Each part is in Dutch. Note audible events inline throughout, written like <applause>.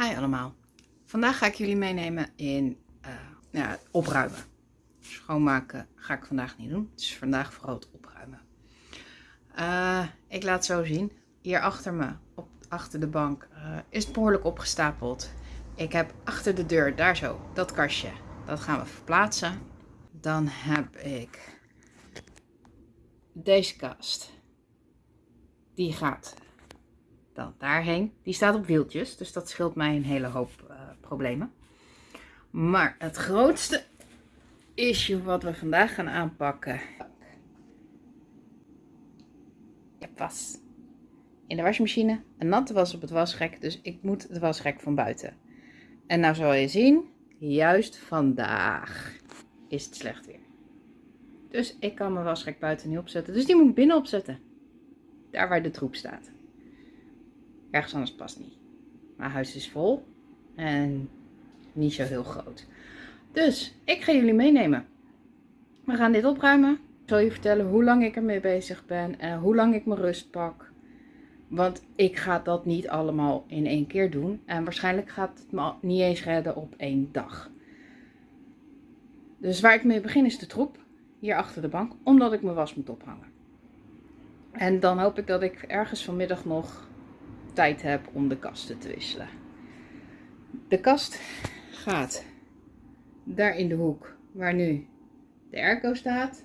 Hi allemaal. Vandaag ga ik jullie meenemen in uh, ja, opruimen. Schoonmaken ga ik vandaag niet doen. Het is vandaag vooral het opruimen. Uh, ik laat zo zien. Hier achter me, op, achter de bank, uh, is behoorlijk opgestapeld. Ik heb achter de deur, daar zo, dat kastje. Dat gaan we verplaatsen. Dan heb ik deze kast. Die gaat dan daarheen. Die staat op wieltjes, dus dat scheelt mij een hele hoop uh, problemen. Maar het grootste issue wat we vandaag gaan aanpakken. Ja, was. In de wasmachine. Een natte was op het wasrek, dus ik moet de wasrek van buiten. En nou zal je zien, juist vandaag is het slecht weer. Dus ik kan mijn wasrek buiten niet opzetten. Dus die moet ik binnen opzetten. Daar waar de troep staat. Ergens anders past niet. Mijn huis is vol. En niet zo heel groot. Dus ik ga jullie meenemen. We gaan dit opruimen. Ik zal je vertellen hoe lang ik ermee bezig ben. En hoe lang ik mijn rust pak. Want ik ga dat niet allemaal in één keer doen. En waarschijnlijk gaat het me niet eens redden op één dag. Dus waar ik mee begin is de troep. Hier achter de bank. Omdat ik mijn was moet ophangen. En dan hoop ik dat ik ergens vanmiddag nog tijd heb om de kasten te wisselen. De kast gaat daar in de hoek waar nu de airco staat.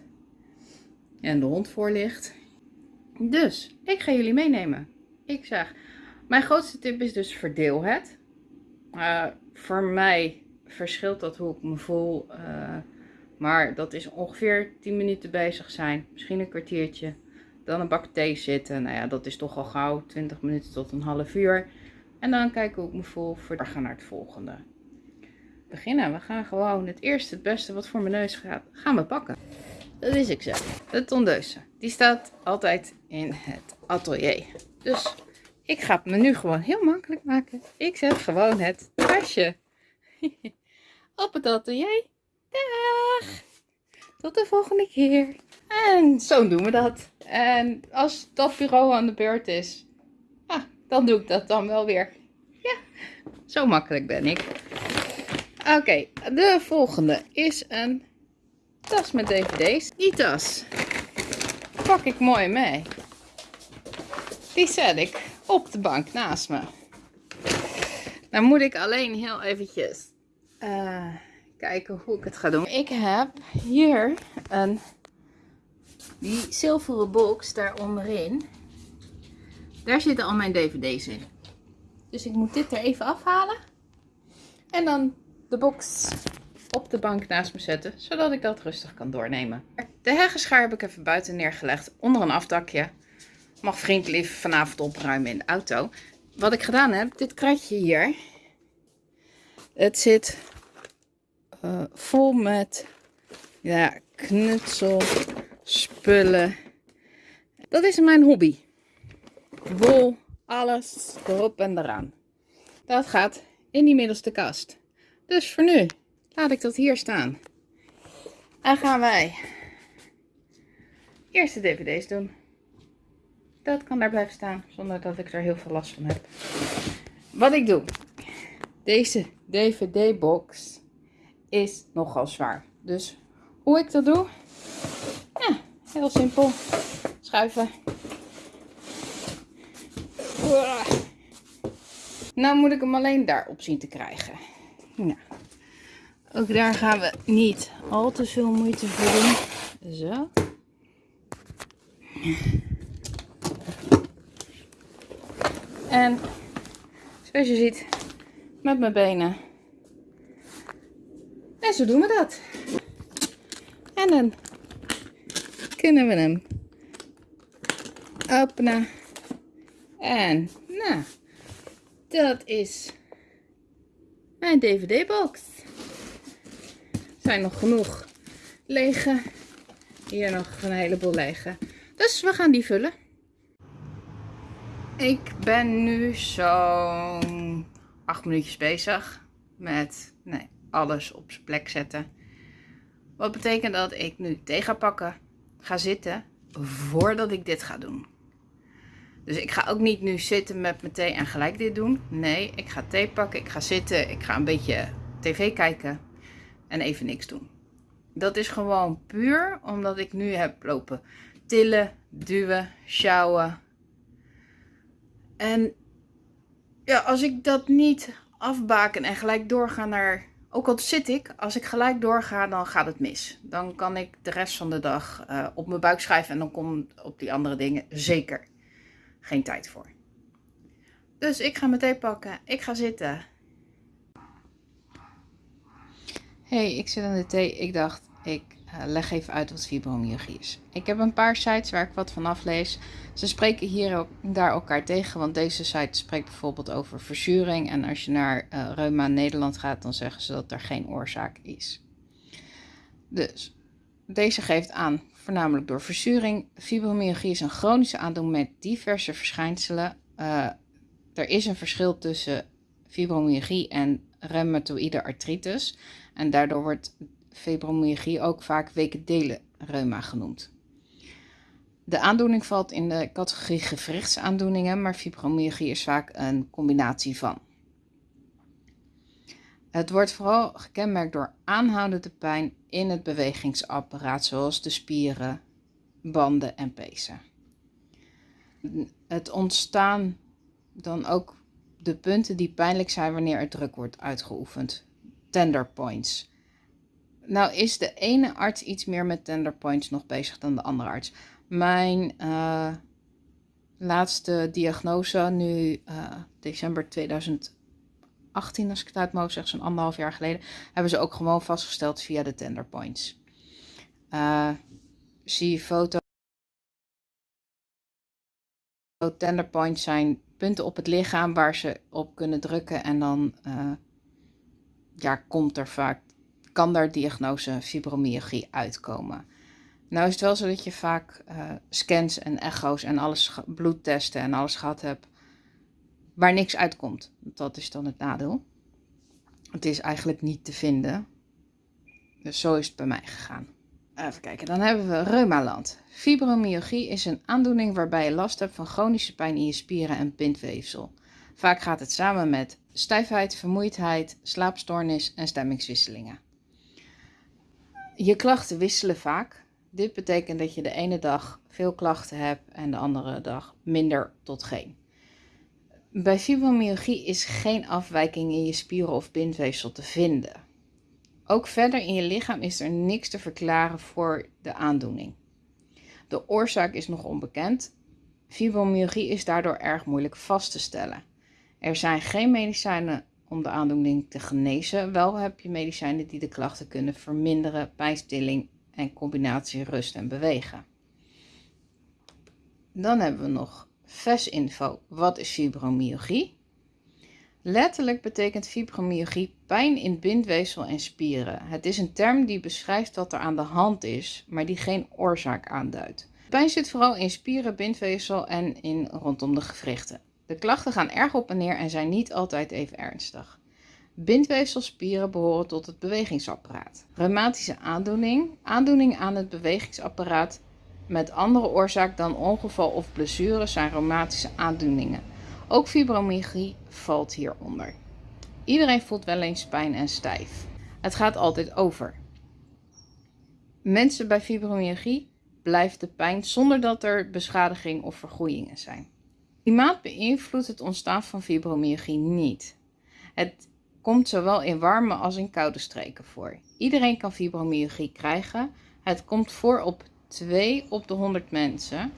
En de hond voor ligt. Dus, ik ga jullie meenemen. Ik zeg, mijn grootste tip is dus verdeel het. Uh, voor mij verschilt dat hoe ik me voel. Uh, maar dat is ongeveer 10 minuten bezig zijn. Misschien een kwartiertje. Dan een bak thee zitten. Nou ja, dat is toch al gauw 20 minuten tot een half uur. En dan kijken hoe ik me. Voor we gaan naar het volgende. Beginnen. We gaan gewoon het eerste, het beste wat voor mijn neus gaat, gaan we pakken. Dat is ik zo. De tondeuse. Die staat altijd in het atelier. Dus ik ga het me nu gewoon heel makkelijk maken. Ik zet gewoon het tasje <laughs> op het atelier. Dag! Tot de volgende keer. En zo doen we dat. En als dat bureau aan de beurt is, ah, dan doe ik dat dan wel weer. Ja, zo makkelijk ben ik. Oké, de volgende is een tas met dvd's. Die tas pak ik mooi mee. Die zet ik op de bank naast me. Dan moet ik alleen heel eventjes uh, kijken hoe ik het ga doen. Ik heb hier een die zilveren box daar onderin. Daar zitten al mijn dvd's in. Dus ik moet dit er even afhalen. En dan de box op de bank naast me zetten, zodat ik dat rustig kan doornemen. De heggenschaar heb ik even buiten neergelegd, onder een afdakje. Mag vriendelijk vanavond opruimen in de auto. Wat ik gedaan heb, dit kratje hier. Het zit uh, vol met ja, knutsel, spullen. Dat is mijn hobby. Wol, alles erop en eraan. Dat gaat in die middelste kast. Dus voor nu laat ik dat hier staan. En gaan wij eerst de dvd's doen. Dat kan daar blijven staan zonder dat ik er heel veel last van heb. Wat ik doe. Deze dvd box is nogal zwaar. Dus hoe ik dat doe? Ja, heel simpel. Schuiven. Nou moet ik hem alleen daarop zien te krijgen. Nou, ook daar gaan we niet al te veel moeite voor doen. Zo. En zoals je ziet, met mijn benen. En zo doen we dat. En dan kunnen we hem openen. En nou, dat is mijn dvd-box. Er zijn nog genoeg lege. Hier nog een heleboel lege. Dus we gaan die vullen. Ik ben nu zo'n acht minuutjes bezig met nee, alles op zijn plek zetten. Wat betekent dat ik nu thee ga pakken, ga zitten voordat ik dit ga doen. Dus ik ga ook niet nu zitten met mijn thee en gelijk dit doen. Nee, ik ga thee pakken, ik ga zitten, ik ga een beetje tv kijken en even niks doen. Dat is gewoon puur omdat ik nu heb lopen tillen, duwen, sjouwen. En ja, als ik dat niet afbaken en gelijk doorga naar... Ook al zit ik, als ik gelijk doorga, dan gaat het mis. Dan kan ik de rest van de dag uh, op mijn buik schrijven en dan komt op die andere dingen zeker geen tijd voor. Dus ik ga mijn thee pakken, ik ga zitten. hey, ik zit aan de thee. Ik dacht, ik uh, leg even uit wat fibromyalgie is. Ik heb een paar sites waar ik wat van aflees. Ze spreken hier ook daar elkaar tegen, want deze site spreekt bijvoorbeeld over verzuring. En als je naar uh, Reuma Nederland gaat, dan zeggen ze dat er geen oorzaak is. Dus deze geeft aan, voornamelijk door verzuring. Fibromyalgie is een chronische aandoening met diverse verschijnselen. Uh, er is een verschil tussen fibromyalgie en reumatoïde artritis. En daardoor wordt fibromyalgie ook vaak reuma genoemd. De aandoening valt in de categorie gewrichtsaandoeningen, maar fibromyalgie is vaak een combinatie van. Het wordt vooral gekenmerkt door aanhoudende pijn in het bewegingsapparaat, zoals de spieren, banden en pezen. Het ontstaan dan ook de punten die pijnlijk zijn wanneer er druk wordt uitgeoefend. Tender points. Nou is de ene arts iets meer met tender points nog bezig dan de andere arts. Mijn uh, laatste diagnose, nu uh, december 2018, als ik het uit mogen zeggen, zo'n anderhalf jaar geleden, hebben ze ook gewoon vastgesteld via de tender points. Uh, zie foto. Tender points zijn punten op het lichaam waar ze op kunnen drukken en dan ja, komt er vaak kan daar diagnose fibromyalgie uitkomen. Nou is het wel zo dat je vaak uh, scans en echo's en alles, bloedtesten en alles gehad hebt waar niks uitkomt. Dat is dan het nadeel. Het is eigenlijk niet te vinden. Dus zo is het bij mij gegaan. Even kijken, dan hebben we reumaland. Fibromyalgie is een aandoening waarbij je last hebt van chronische pijn in je spieren en pintweefsel. Vaak gaat het samen met stijfheid, vermoeidheid, slaapstoornis en stemmingswisselingen. Je klachten wisselen vaak. Dit betekent dat je de ene dag veel klachten hebt en de andere dag minder tot geen. Bij fibromyalgie is geen afwijking in je spieren of bindweefsel te vinden. Ook verder in je lichaam is er niks te verklaren voor de aandoening. De oorzaak is nog onbekend. Fibromyalgie is daardoor erg moeilijk vast te stellen. Er zijn geen medicijnen om de aandoening te genezen. Wel heb je medicijnen die de klachten kunnen verminderen, pijnstilling en combinatie rust en bewegen. Dan hebben we nog VES-info. Wat is fibromyalgie? Letterlijk betekent fibromyalgie pijn in bindweefsel en spieren. Het is een term die beschrijft wat er aan de hand is, maar die geen oorzaak aanduidt. Pijn zit vooral in spieren, bindweefsel en in rondom de gewrichten. De klachten gaan erg op en neer en zijn niet altijd even ernstig. Bindweefselspieren behoren tot het bewegingsapparaat. Reumatische aandoening, aandoening aan het bewegingsapparaat met andere oorzaak dan ongeval of blessure zijn reumatische aandoeningen. Ook fibromyalgie valt hieronder. Iedereen voelt wel eens pijn en stijf. Het gaat altijd over. Mensen bij fibromyalgie blijft de pijn zonder dat er beschadiging of vergroeien zijn. Klimaat beïnvloedt het ontstaan van fibromyalgie niet. Het komt zowel in warme als in koude streken voor. Iedereen kan fibromyalgie krijgen. Het komt voor op 2 op de 100 mensen,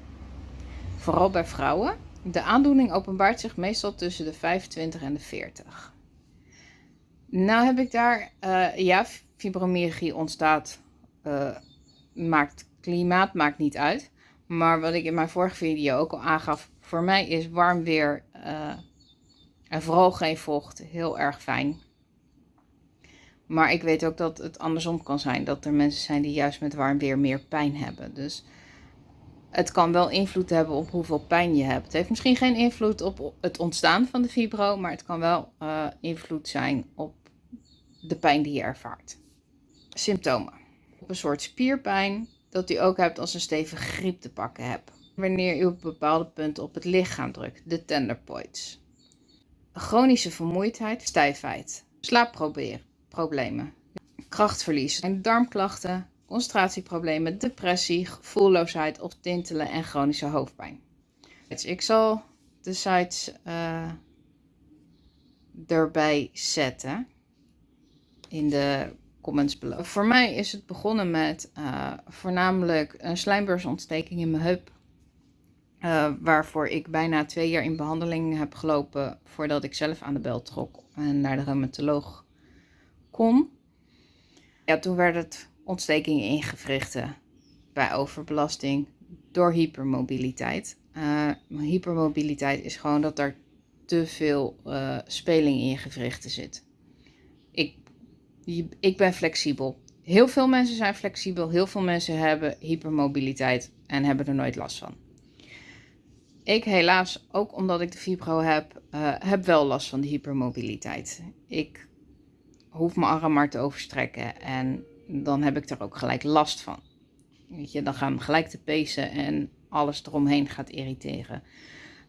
vooral bij vrouwen. De aandoening openbaart zich meestal tussen de 25 en de 40. Nou heb ik daar, uh, ja, fibromyalgie ontstaat, uh, maakt, klimaat maakt niet uit. Maar wat ik in mijn vorige video ook al aangaf, voor mij is warm weer uh, en vooral geen vocht heel erg fijn. Maar ik weet ook dat het andersom kan zijn. Dat er mensen zijn die juist met warm weer meer pijn hebben. Dus het kan wel invloed hebben op hoeveel pijn je hebt. Het heeft misschien geen invloed op het ontstaan van de fibro. Maar het kan wel uh, invloed zijn op de pijn die je ervaart. Symptomen. Op een soort spierpijn dat u ook hebt als een stevige griep te pakken hebt. Wanneer u op bepaalde punten op het lichaam drukt, de tender points. Chronische vermoeidheid, stijfheid, slaapproblemen, krachtverlies, darmklachten, concentratieproblemen, depressie, gevoelloosheid of tintelen en chronische hoofdpijn. Ik zal de sites uh, erbij zetten in de comments below. Voor mij is het begonnen met uh, voornamelijk een slijmbeursontsteking in mijn heup. Uh, waarvoor ik bijna twee jaar in behandeling heb gelopen voordat ik zelf aan de bel trok en naar de rheumatoloog kon. Ja, toen werd het ontstekingen in gewrichten bij overbelasting door hypermobiliteit. Uh, hypermobiliteit is gewoon dat er te veel uh, speling in je gewrichten zit. Ik, ik ben flexibel. Heel veel mensen zijn flexibel. Heel veel mensen hebben hypermobiliteit en hebben er nooit last van. Ik helaas, ook omdat ik de fibro heb, uh, heb wel last van de hypermobiliteit. Ik hoef mijn arm maar te overstrekken en dan heb ik er ook gelijk last van. Weet je, dan gaan gelijk de pezen en alles eromheen gaat irriteren.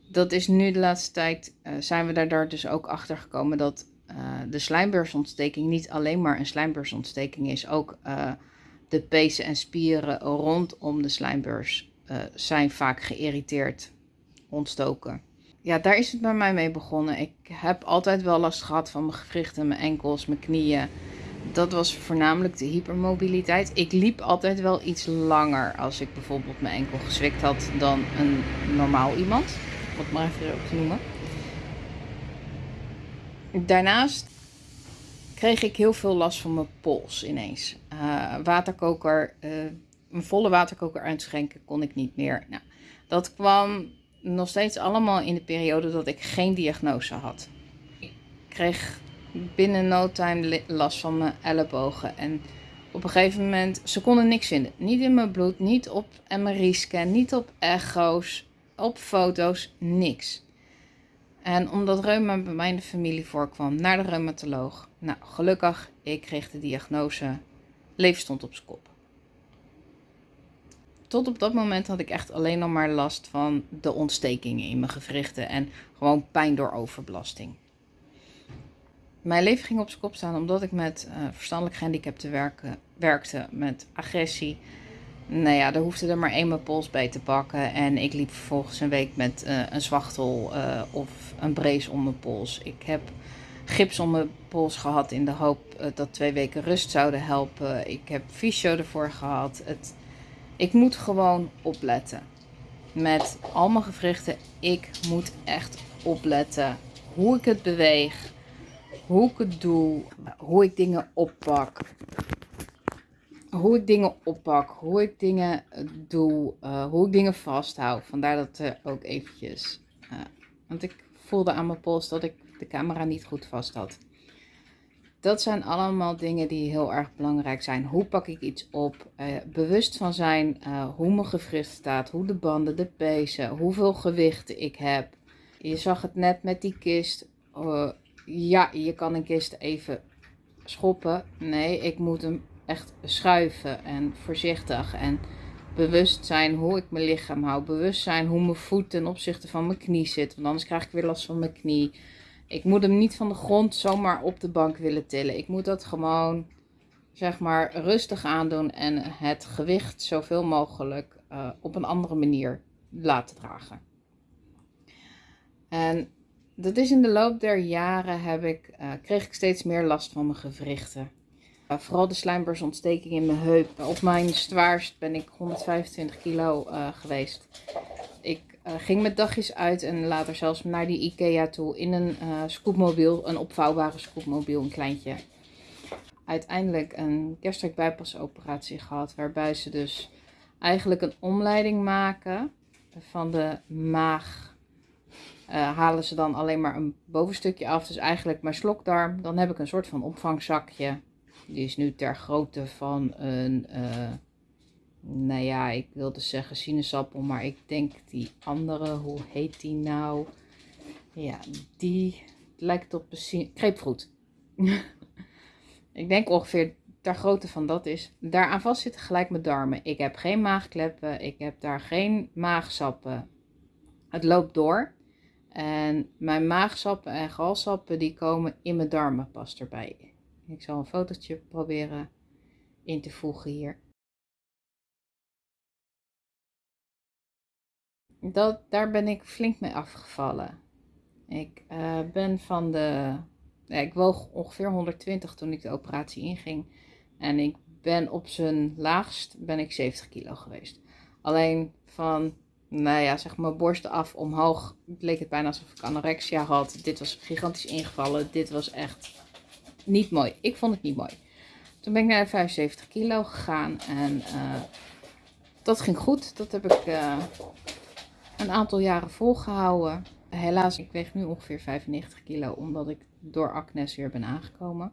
Dat is nu de laatste tijd, uh, zijn we daar dus ook achter gekomen dat uh, de slijmbeursontsteking niet alleen maar een slijmbeursontsteking is. Ook de pezen en spieren rondom de slijmbeurs zijn vaak geïrriteerd, ontstoken. Ja, daar is het bij mij mee begonnen. Ik heb altijd wel last gehad van mijn gewrichten, mijn enkels, mijn knieën dat was voornamelijk de hypermobiliteit. Ik liep altijd wel iets langer als ik bijvoorbeeld mijn enkel gezwikt had dan een normaal iemand. Om het maar even op te noemen. Daarnaast kreeg ik heel veel last van mijn pols ineens. Uh, waterkoker, uh, een volle waterkoker uitschenken kon ik niet meer. Nou, dat kwam nog steeds allemaal in de periode dat ik geen diagnose had. Ik kreeg binnen no time last van mijn ellebogen. En op een gegeven moment, ze konden niks vinden. Niet in mijn bloed, niet op MRI-scan, niet op echo's, op foto's, niks. En omdat reuma bij mij in de familie voorkwam, naar de reumatoloog. Nou, gelukkig, ik kreeg de diagnose, leven stond op zijn kop. Tot op dat moment had ik echt alleen nog maar last van de ontstekingen in mijn gewrichten en gewoon pijn door overbelasting. Mijn leven ging op zijn kop staan omdat ik met uh, verstandelijk gehandicapten werken, werkte, met agressie. Nou ja, daar hoefde er maar één mijn pols bij te pakken. En ik liep vervolgens een week met uh, een zwachtel uh, of een brace om mijn pols. Ik heb gips om mijn pols gehad in de hoop dat twee weken rust zouden helpen. Ik heb fysio ervoor gehad. Het, ik moet gewoon opletten. Met al mijn gewrichten, ik moet echt opletten hoe ik het beweeg hoe ik het doe, hoe ik dingen oppak. Hoe ik dingen oppak, hoe ik dingen doe, uh, hoe ik dingen vasthoud. Vandaar dat er ook eventjes, want ik voelde aan mijn pols dat ik de camera niet goed vast had. Dat zijn allemaal dingen die heel erg belangrijk zijn. Hoe pak ik iets op? Uh, bewust van zijn hoe mijn gewricht staat, hoe de banden, de pezen, hoeveel gewicht ik heb. Je zag het net met die kist ja, je kan een kist even schoppen. Nee, ik moet hem echt schuiven en voorzichtig en bewust zijn hoe ik mijn lichaam hou. Bewust zijn hoe mijn voet ten opzichte van mijn knie zit. Want anders krijg ik weer last van mijn knie. Ik moet hem niet van de grond zomaar op de bank willen tillen. Ik moet dat gewoon, zeg maar, rustig aandoen en het gewicht zoveel mogelijk uh, op een andere manier laten dragen. En dat is in de loop der jaren heb ik, uh, kreeg ik steeds meer last van mijn gewrichten. Uh, vooral de slijmbeursontsteking in mijn heup. Op mijn zwaarst ben ik 125 kilo geweest. Ik ging met dagjes uit en later zelfs naar die Ikea toe in een scootmobiel, een opvouwbare scootmobiel, een kleintje. Uiteindelijk een gastric bypass gehad, waarbij ze dus eigenlijk een omleiding maken van de maag uh, halen ze dan alleen maar een bovenstukje af. Dus eigenlijk mijn slokdarm. Dan heb ik een soort van opvangzakje. Die is nu ter grootte van een, uh, nou ja, ik wilde zeggen sinaasappel. Maar ik denk die andere, hoe heet die nou? Ja, die lijkt op een kreepvroet. <laughs> ik denk ongeveer ter grootte van dat is, daaraan vast zitten gelijk mijn darmen. Ik heb geen maagkleppen, ik heb daar geen maagsappen. Het loopt door. En mijn maagsappen en galsappen die komen in mijn darmen pas erbij. Ik zal een fotootje proberen in te voegen hier. Dat, daar ben ik flink mee afgevallen. Ik uh, ben van de. Ja, ik woog ongeveer 120 toen ik de operatie inging. En ik ben op zijn laagst ben ik 70 kilo geweest. Alleen van, nou ja, zeg maar borsten af omhoog leek het bijna alsof ik anorexia had. Dit was gigantisch ingevallen. Dit was echt niet mooi. Ik vond het niet mooi. Toen ben ik naar de 75 kilo gegaan en uh, dat ging goed. Dat heb ik uh, een aantal jaren volgehouden. Helaas, ik weeg nu ongeveer 95 kilo omdat ik door acnes weer ben aangekomen.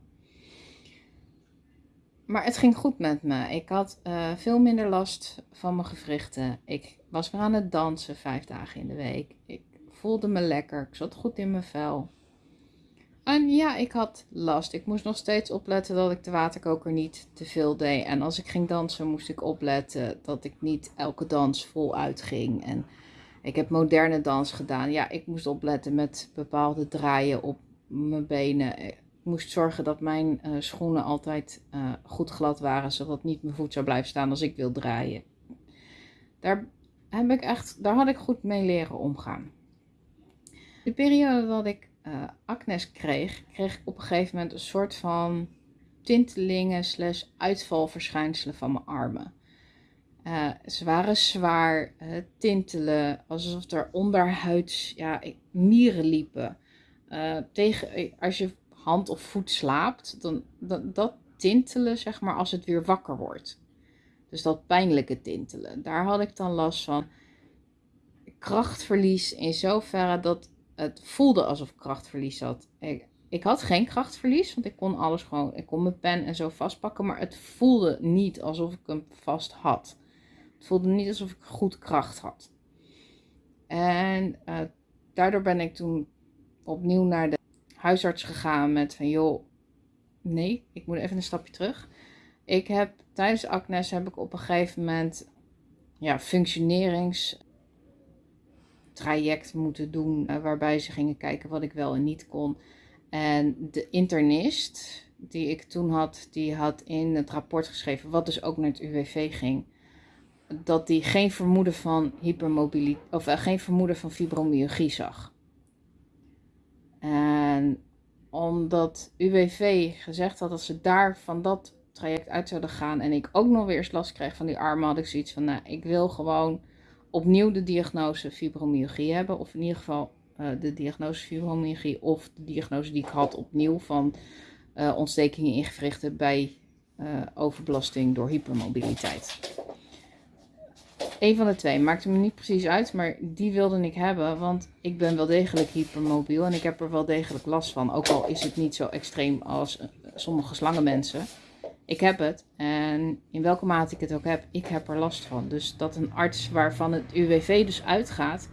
Maar het ging goed met me. Ik had uh, veel minder last van mijn gewrichten. Ik was weer aan het dansen vijf dagen in de week. Ik voelde me lekker. Ik zat goed in mijn vel. En ja, ik had last. Ik moest nog steeds opletten dat ik de waterkoker niet te veel deed. En als ik ging dansen, moest ik opletten dat ik niet elke dans voluit ging. En ik heb moderne dans gedaan. Ja, ik moest opletten met bepaalde draaien op mijn benen. Ik moest zorgen dat mijn uh, schoenen altijd uh, goed glad waren, zodat niet mijn voet zou blijven staan als ik wil draaien. Daar, heb ik echt, daar had ik goed mee leren omgaan. De periode dat ik uh, acnes kreeg, kreeg ik op een gegeven moment een soort van tintelingen slash uitvalverschijnselen van mijn armen. Uh, ze waren zwaar, uh, tintelen, alsof er onderhuids ja, mieren liepen. Uh, tegen, als je hand of voet slaapt, dan dat, dat tintelen, zeg maar, als het weer wakker wordt. Dus dat pijnlijke tintelen. Daar had ik dan last van. Krachtverlies in zoverre dat het voelde alsof ik krachtverlies had. Ik, ik had geen krachtverlies, want ik kon alles gewoon, ik kon mijn pen en zo vastpakken, maar het voelde niet alsof ik hem vast had. Het voelde niet alsof ik goed kracht had. En uh, daardoor ben ik toen opnieuw naar de huisarts gegaan met van joh, nee, ik moet even een stapje terug. Ik heb tijdens acnes heb ik op een gegeven moment ja, functioneringstraject moeten doen. Uh, waarbij ze gingen kijken wat ik wel en niet kon. En de internist die ik toen had, die had in het rapport geschreven, wat dus ook naar het UWV ging dat hij geen vermoeden van hypermobiliteit of uh, geen vermoeden van fibromyalgie zag. En omdat UWV gezegd had dat ze daar van dat traject uit zouden gaan en ik ook nog weer eens last kreeg van die armen, had ik zoiets van, nou, ik wil gewoon opnieuw de diagnose fibromyalgie hebben, of in ieder geval uh, de diagnose fibromyalgie of de diagnose die ik had opnieuw van uh, ontstekingen in gewrichten bij overbelasting door hypermobiliteit. Een van de twee. Maakte me niet precies uit, maar die wilde ik hebben. Want ik ben wel degelijk hypermobiel en ik heb er wel degelijk last van. Ook al is het niet zo extreem als uh, sommige slangenmensen. Ik heb het. En in welke mate ik het ook heb, ik heb er last van. Dus dat een arts waarvan het UWV dus uitgaat,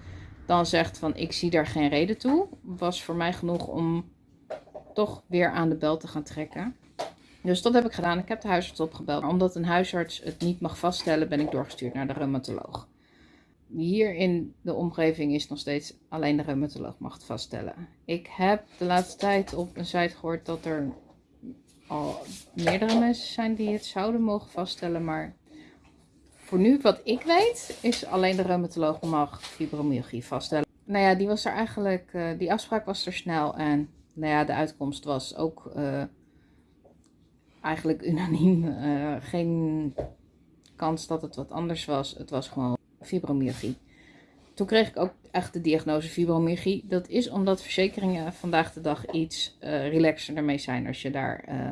dan zegt van ik zie daar geen reden toe. Was voor mij genoeg om toch weer aan de bel te gaan trekken. Dus dat heb ik gedaan. Ik heb de huisarts opgebeld. Omdat een huisarts het niet mag vaststellen, ben ik doorgestuurd naar de reumatoloog. Hier in de omgeving is nog steeds alleen de reumatoloog mag het vaststellen. Ik heb de laatste tijd op een site gehoord dat er al meerdere mensen zijn die het zouden mogen vaststellen. Maar voor nu, wat ik weet, is alleen de reumatoloog mag fibromyalgie vaststellen. Nou ja, die was er eigenlijk, uh, die afspraak was er snel en nou ja, de uitkomst was ook uh, eigenlijk unaniem. Uh, geen kans dat het wat anders was. Het was gewoon fibromyalgie. Toen kreeg ik ook echt de diagnose fibromyalgie. Dat is omdat verzekeringen vandaag de dag iets uh, relaxer zijn als je daar uh,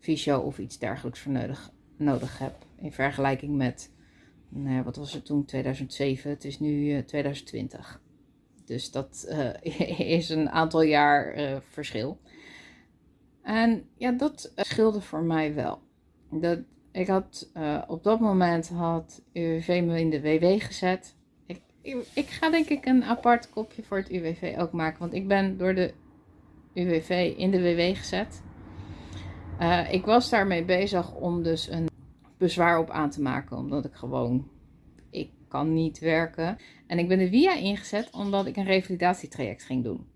fysio of iets dergelijks voor nodig, nodig hebt. In vergelijking met, nou wat was het toen, 2007. Het is nu 2020. Dus dat <laughs> is een aantal jaar verschil. En ja, dat scheelde voor mij wel. Dat, ik had uh, op dat moment had UWV me in de WW gezet. Ik, ik, ga denk ik een apart kopje voor het UWV ook maken. Want ik ben door de UWV in de WW gezet. Uh, ik was daarmee bezig om dus een bezwaar op aan te maken, omdat ik gewoon, ik kan niet werken. En ik ben de via ingezet omdat ik een revalidatietraject ging doen.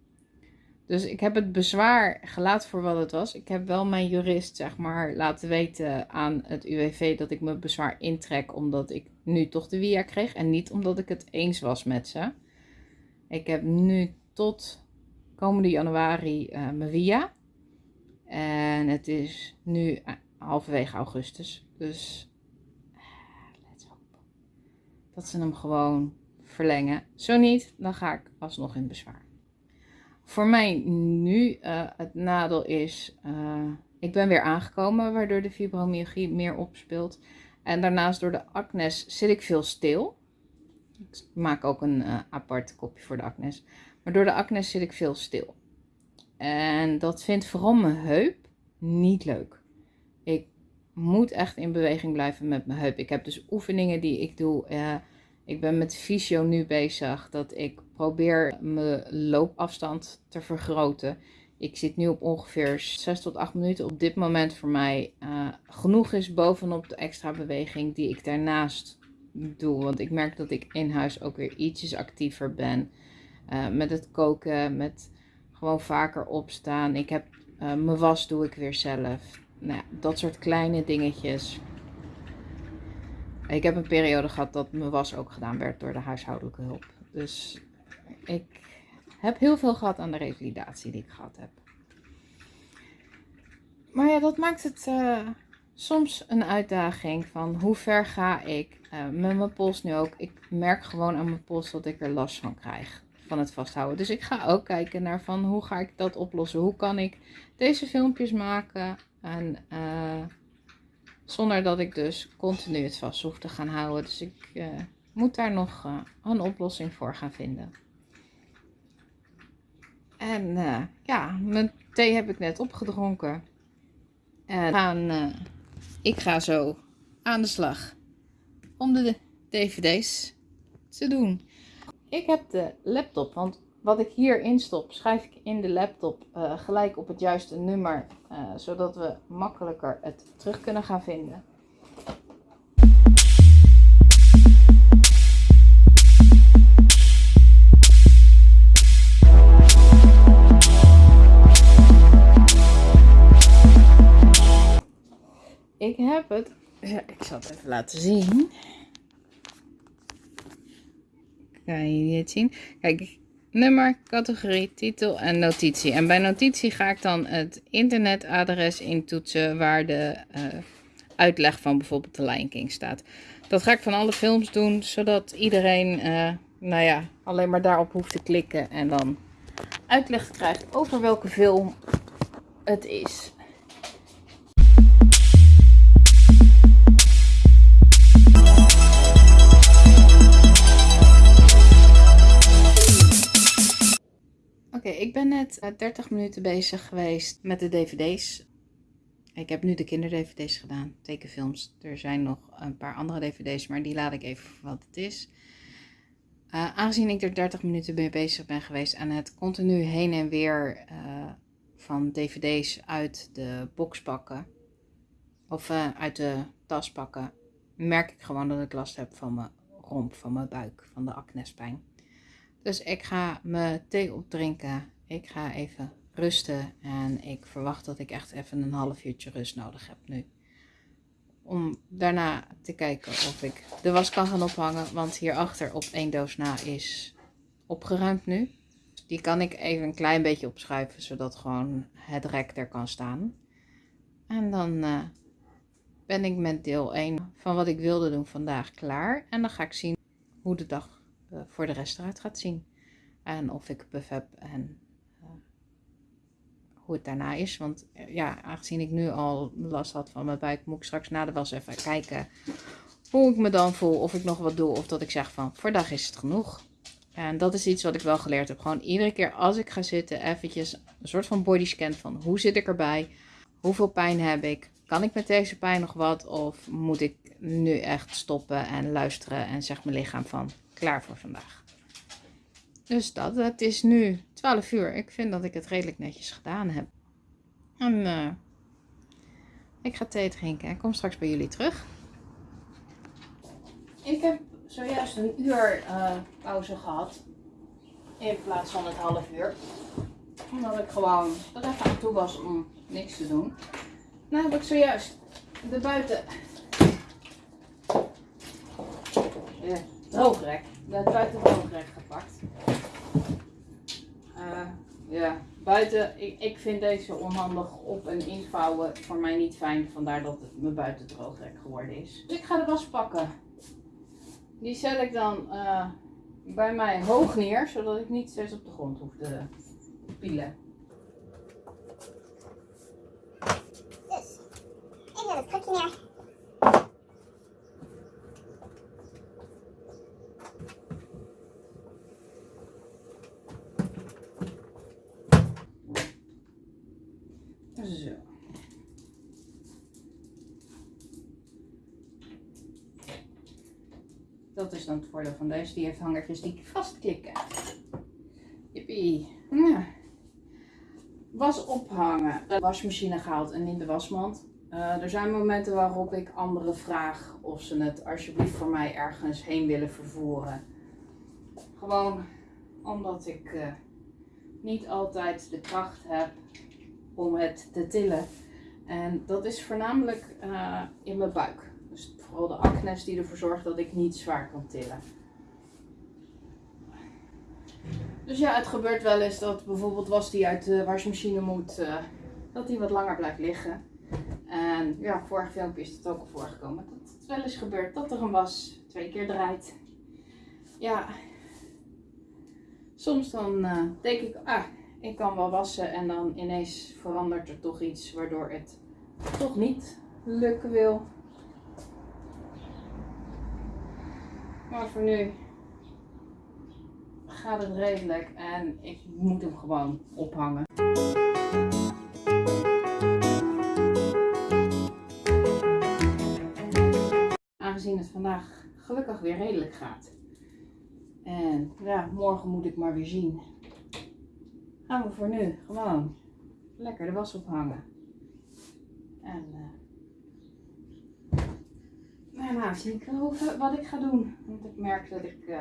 Dus ik heb het bezwaar gelaten voor wat het was. Ik heb wel mijn jurist, zeg maar, laten weten aan het UWV dat ik mijn bezwaar intrek omdat ik nu toch de via kreeg en niet omdat ik het eens was met ze. Ik heb nu tot komende januari uh, mijn via. En het is nu uh, halverwege augustus. Dus let's hope dat ze hem gewoon verlengen. Zo niet, dan ga ik alsnog in bezwaar. Voor mij nu uh, het nadeel is, uh, ik ben weer aangekomen waardoor de fibromyalgie meer opspeelt. En daarnaast door de acnes zit ik veel stil. Ik maak ook een uh, apart kopje voor de acnes. Maar door de acnes zit ik veel stil. En dat vindt vooral mijn heup niet leuk. Ik moet echt in beweging blijven met mijn heup. Ik heb dus oefeningen die ik doe. Ik ben met fysio nu bezig dat ik probeer mijn loopafstand te vergroten. Ik zit nu op ongeveer 6 tot 8 minuten. Op dit moment voor mij uh, genoeg is bovenop de extra beweging die ik daarnaast doe. Want ik merk dat ik in huis ook weer ietsjes actiever ben. Uh, met het koken, met gewoon vaker opstaan. Ik heb uh, mijn was doe ik weer zelf. Nou ja, dat soort kleine dingetjes. Ik heb een periode gehad dat mijn was ook gedaan werd door de huishoudelijke hulp. Dus ik heb heel veel gehad aan de revalidatie die ik gehad heb. Maar ja, dat maakt het uh, soms een uitdaging van hoe ver ga ik uh, met mijn pols nu ook. Ik merk gewoon aan mijn pols dat ik er last van krijg van het vasthouden. Dus ik ga ook kijken naar van hoe ga ik dat oplossen. Hoe kan ik deze filmpjes maken en... Uh, zonder dat ik dus continu het vast hoef te gaan houden. Dus ik moet daar nog een oplossing voor gaan vinden. En uh, ja, mijn thee heb ik net opgedronken. En gaan, ik ga zo aan de slag om de dvd's te doen. Ik heb de laptop, want wat ik hier instop, schrijf ik in de laptop uh, gelijk op het juiste nummer, zodat we makkelijker het terug kunnen gaan vinden. Ja, ik zal het even laten zien. Kan je het zien? Kijk, nummer, categorie, titel en notitie. En bij notitie ga ik dan het internetadres intoetsen waar de uh, uitleg van bijvoorbeeld de Lion King staat. Dat ga ik van alle films doen, zodat iedereen, uh, nou ja, alleen maar daarop hoeft te klikken en dan uitleg krijgt over welke film het is. Oké, ik ben net 30 minuten bezig geweest met de dvd's. Ik heb nu de kinderdvd's gedaan, tekenfilms. Er zijn nog een paar andere dvd's, maar die laat ik even voor wat het is. Uh, aangezien ik er 30 minuten mee bezig ben geweest en het continu heen en weer uh, van dvd's uit de box pakken, of uit de tas pakken, merk ik gewoon dat ik last heb van mijn romp, van mijn buik, van de acnespijn. Dus ik ga mijn thee opdrinken. Ik ga even rusten. En ik verwacht dat ik echt even een half uurtje rust nodig heb nu. Om daarna te kijken of ik de was kan gaan ophangen. Want hierachter op één doos na is opgeruimd nu. Die kan ik even een klein beetje opschuiven. Zodat gewoon het rek er kan staan. En dan uh, ben ik met deel 1 van wat ik wilde doen vandaag klaar. En dan ga ik zien hoe de dag voor de rest gaat zien. En of ik buff heb en uh, hoe het daarna is. Want uh, ja, aangezien ik nu al last had van mijn buik, moet ik straks na de was even kijken hoe ik me dan voel. Of ik nog wat doe of dat ik zeg van, dag is het genoeg. En dat is iets wat ik wel geleerd heb. Gewoon iedere keer als ik ga zitten, eventjes een soort van bodyscan van hoe zit ik erbij? Hoeveel pijn heb ik? Kan ik met deze pijn nog wat? Of moet ik nu echt stoppen en luisteren en zegt mijn lichaam van klaar voor vandaag. Dus dat, het is nu 12 uur. Ik vind dat ik het redelijk netjes gedaan heb. En uh, Ik ga thee drinken en kom straks bij jullie terug. Ik heb zojuist een uur uh, pauze gehad. In plaats van het half uur. Omdat ik gewoon er even aan toe was om niks te doen. Nou heb ik zojuist de buiten... Droogrek. De buiten droogrek gepakt. Uh, ja, buiten, ik, vind deze onhandig op- en invouwen voor mij niet fijn. Vandaar dat het mijn buiten droogrek geworden is. Dus ik ga de was pakken. Die zet ik dan uh, bij mij hoog neer, zodat ik niet steeds op de grond hoef te pielen. Dus, ik zet het krukje neer. Zo. Dat is dan het voordeel van deze. Die heeft hangertjes die vastklikken. Jippie. Ja. Was ophangen. De wasmachine gehaald en in de wasmand. Uh, er zijn momenten waarop ik anderen vraag of ze het alsjeblieft voor mij ergens heen willen vervoeren. Gewoon omdat ik uh, niet altijd de kracht heb om het te tillen. En dat is voornamelijk uh, in mijn buik. Vooral de acnes die ervoor zorgt dat ik niet zwaar kan tillen. Dus ja, het gebeurt wel eens dat bijvoorbeeld was die uit de wasmachine moet, uh, dat die wat langer blijft liggen. En ja, vorig filmpje is het ook al voorgekomen. Dat het wel eens gebeurt dat er een was twee keer draait. Ja, soms dan uh, denk ik, ah, ik kan wel wassen en dan ineens verandert er toch iets waardoor het toch niet lukken wil. Maar voor nu gaat het redelijk en ik moet hem gewoon ophangen. Aangezien het vandaag gelukkig weer redelijk gaat. En ja, morgen moet ik maar weer zien. Gaan we voor nu gewoon lekker de was ophangen. En uh, daarna zie ik wel wat ik ga doen. Want ik merk dat ik uh,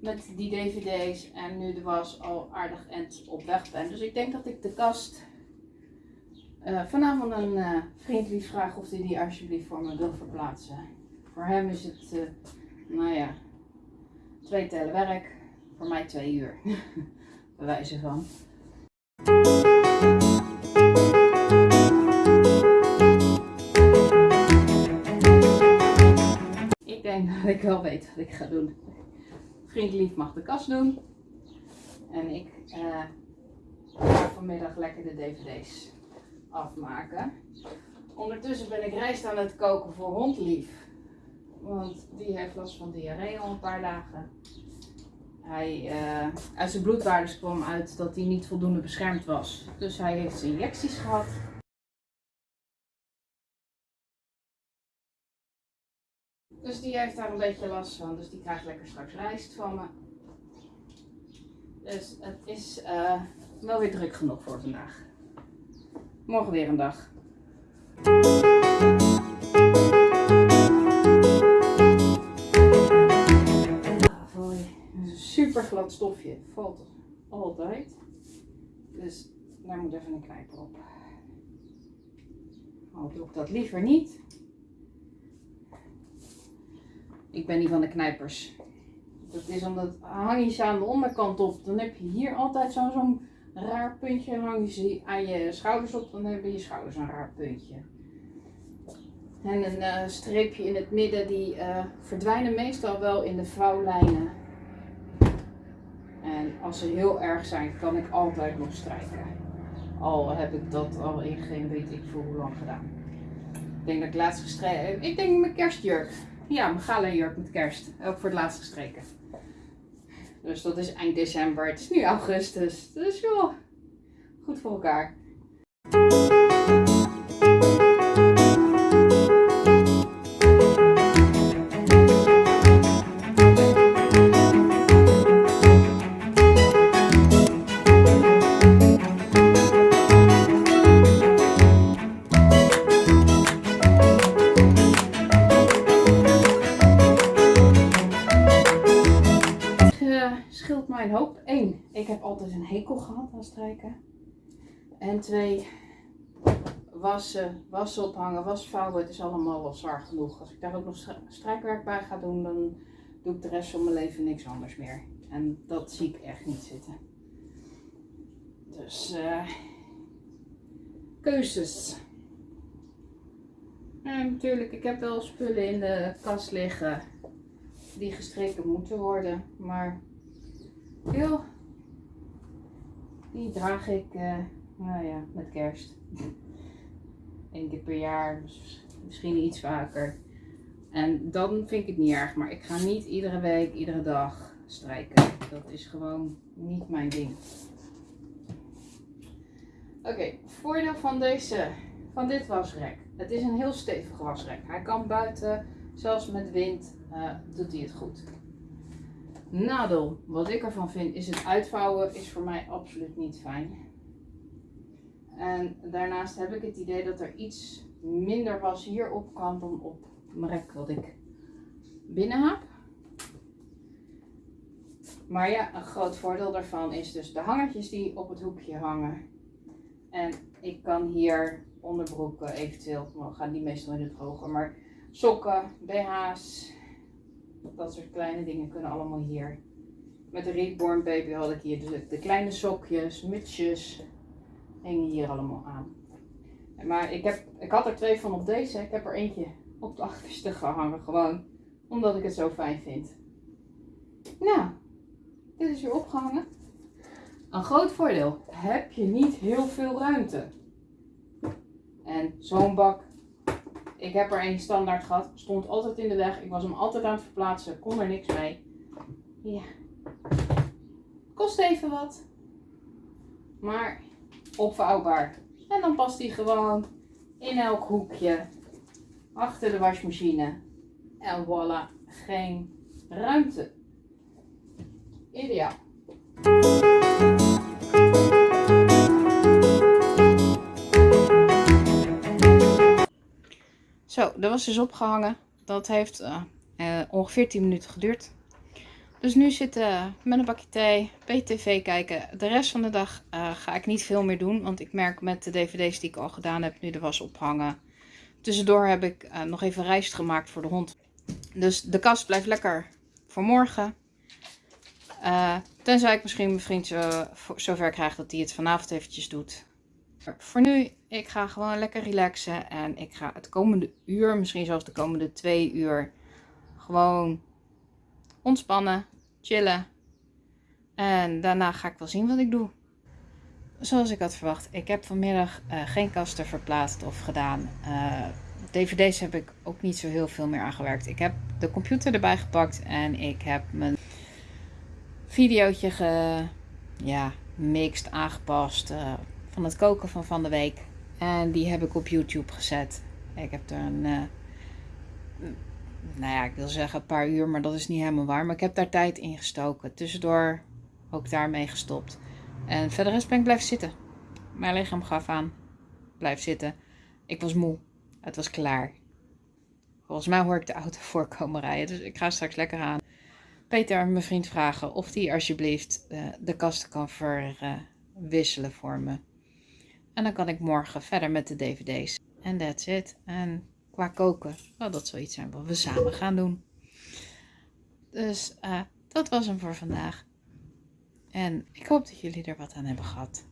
met die dvd's en nu de was al aardig end op weg ben. Dus ik denk dat ik de kast uh, vanavond een uh, vriend lief vraag of hij die alsjeblieft voor me wil verplaatsen. Voor hem is het, nou ja, twee tellen werk. Voor mij twee uur. <laughs> Bij wijze van. <laughs> Ik wel weet wat ik ga doen. Vriendlief mag de kast doen. En ik uh, ga vanmiddag lekker de dvd's afmaken. Ondertussen ben ik rijst aan het koken voor hondlief. Want die heeft last van diarree al een paar dagen. Hij, uh, uit zijn bloedwaardes kwam uit dat hij niet voldoende beschermd was. Dus hij heeft injecties gehad. Dus die heeft daar een beetje last van. Dus die krijgt lekker straks rijst van me. Dus het is uh, wel weer druk genoeg voor vandaag. Morgen weer een dag. super glad stofje. Valt altijd. Dus daar moet even een knijper op. Al doe ik dat liever niet. Ik ben niet van de knijpers. Dat is omdat hang je ze aan de onderkant op. Dan heb je hier altijd zo'n zo raar puntje. Hang je ze aan je schouders op. Dan hebben je schouders een raar puntje. En een uh, streepje in het midden. Die uh, verdwijnen meestal wel in de vouwlijnen. En als ze heel erg zijn, kan ik altijd nog strijken. Al heb ik dat al in geen weet ik voor hoe lang gedaan. Ik denk dat ik laatst gestreken heb. Ik denk mijn kerstjurk. Ja, mijn gala jurk met kerst. Ook voor het laatst gestreken. Dus dat is eind december. Het is nu augustus. Dus joh, goed voor elkaar. Strijken. En twee, wassen, wassen ophangen, was vouwen. Het is allemaal wel zwaar genoeg. Als ik daar ook nog strijkwerk bij ga doen, dan doe ik de rest van mijn leven niks anders meer. En dat zie ik echt niet zitten. Dus, eh keuzes. En natuurlijk, ik heb wel spullen in de kast liggen die gestreken moeten worden. Maar, joh, die draag ik, eh, nou ja, met kerst. Eén keer per jaar, dus misschien iets vaker. En dan vind ik het niet erg, maar ik ga niet iedere week, iedere dag strijken. Dat is gewoon niet mijn ding. Oké, voordeel van deze, van dit wasrek. Het is een heel stevig wasrek. Hij kan buiten, zelfs met wind, eh, doet hij het goed. Nadeel, wat ik ervan vind, is het uitvouwen is voor mij absoluut niet fijn. En daarnaast heb ik het idee dat er iets minder was hierop kan dan op mijn rek wat ik binnen heb. Maar ja, een groot voordeel daarvan is dus de hangertjes die op het hoekje hangen. En ik kan hier onderbroeken eventueel, we gaan die meestal in het drogen, maar sokken, BH's, dat soort kleine dingen kunnen allemaal hier. Met de Reborn Baby had ik hier de, de kleine sokjes, mutsjes, hingen hier allemaal aan. Maar ik, heb, ik had er twee van op deze, ik heb er eentje op de <laughs> achterste gehangen, gewoon omdat ik het zo fijn vind. Nou, dit is weer opgehangen. Een groot voordeel, heb je niet heel veel ruimte. En zo'n bak, ik heb er één standaard gehad, stond altijd in de weg. Ik was hem altijd aan het verplaatsen, kon er niks mee. Ja, kost even wat, maar opvouwbaar. En dan past hij gewoon in elk hoekje, achter de wasmachine. En voilà, geen ruimte. Ideaal. Zo, dat was dus opgehangen. Dat heeft eh, eh, ongeveer 10 minuten geduurd. Dus nu zitten met een bakje thee, PTV kijken. De rest van de dag eh, ga ik niet veel meer doen. Want ik merk met de dvd's die ik al gedaan heb, nu de was ophangen. Tussendoor heb ik nog even rijst gemaakt voor de hond. Dus de kast blijft lekker voor morgen. Tenzij ik misschien mijn vriend zo, zover krijg dat hij het vanavond eventjes doet. Voor nu, ik ga gewoon lekker relaxen. En ik ga het komende uur, misschien zelfs de komende twee uur, gewoon ontspannen, chillen. En daarna ga ik wel zien wat ik doe. Zoals ik had verwacht, ik heb vanmiddag eh, geen kasten verplaatst of gedaan. Eh, DVD's heb ik ook niet zo heel veel meer aangewerkt. Ik heb de computer erbij gepakt en ik heb mijn videootje ge, ja, aangepast eh, van het koken van van de week. En die heb ik op YouTube gezet. Ik heb er een, eh, nou ja, ik wil zeggen een paar uur, maar dat is niet helemaal waar. Maar ik heb daar tijd in gestoken. Tussendoor ook daarmee gestopt. En verder rest ben ik blijven zitten. Mijn lichaam gaf aan. Blijf zitten. Ik was moe. Het was klaar. Volgens mij hoor ik de auto <laughs> voorkomen rijden. Dus ik ga straks lekker aan. Peter, mijn vriend, vragen of hij alsjeblieft eh, de kasten kan verwisselen voor me. En dan kan ik morgen verder met de dvd's. En that's it. En qua koken, dat zal iets zijn wat we samen gaan doen. Dus eh, dat was hem voor vandaag. En ik hoop dat jullie er wat aan hebben gehad.